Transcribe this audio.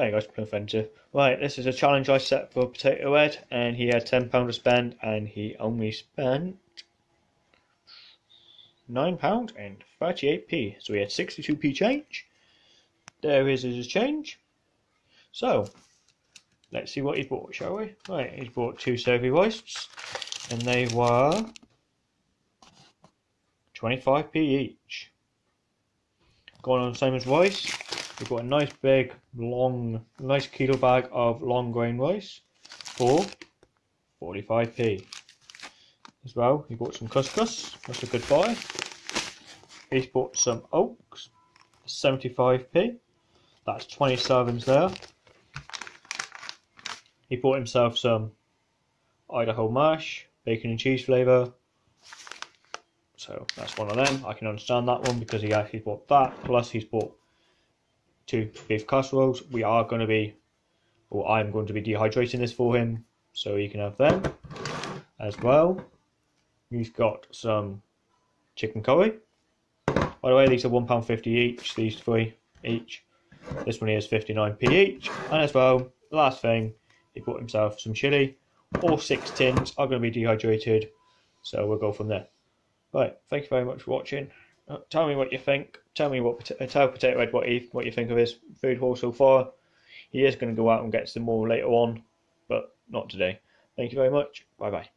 Hey guys, Plymouth Right, this is a challenge I set for Potato Head, and he had £10 to spend, and he only spent £9 and 38p. So he had 62p change. There is his change. So, let's see what he bought, shall we? Right, he's bought two Sophie Roasts, and they were 25p each. Going on the same as Rice, we've got a nice big, long, nice kilo bag of long grain rice for 45p. As well, he bought some couscous, that's a good buy. He's bought some oats, 75p. That's 20 servings there. He bought himself some Idaho mash, bacon and cheese flavour, so that's one of them. I can understand that one because he actually bought that. Plus he's bought two beef casseroles. We are going to be, or I'm going to be dehydrating this for him so he can have them as well. He's got some chicken curry. By the way, these are £1.50 each, these three each. This one here is 59p each. And as well, last thing, he bought himself some chili. All six tins are going to be dehydrated, so we'll go from there. Right, thank you very much for watching. Uh, tell me what you think. Tell me what uh, tell Potato Head what he what you think of his food haul so far. He is going to go out and get some more later on, but not today. Thank you very much. Bye bye.